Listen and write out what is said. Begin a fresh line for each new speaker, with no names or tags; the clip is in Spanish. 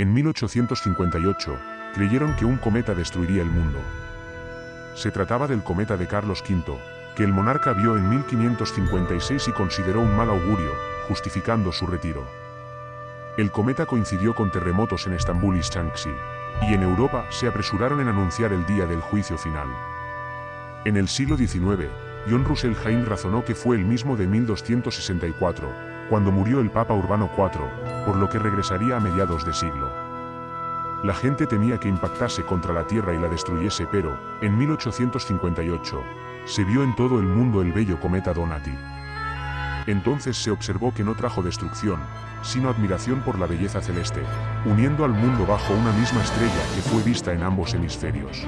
En 1858, creyeron que un cometa destruiría el mundo. Se trataba del cometa de Carlos V, que el monarca vio en 1556 y consideró un mal augurio, justificando su retiro. El cometa coincidió con terremotos en Estambul y Shanxi, y en Europa se apresuraron en anunciar el día del juicio final. En el siglo XIX, John Russell Hain razonó que fue el mismo de 1264, cuando murió el Papa Urbano IV, por lo que regresaría a mediados de siglo. La gente temía que impactase contra la Tierra y la destruyese pero, en 1858, se vio en todo el mundo el bello cometa Donati. Entonces se observó que no trajo destrucción, sino admiración por la belleza celeste, uniendo al mundo bajo una misma estrella que fue vista en ambos hemisferios.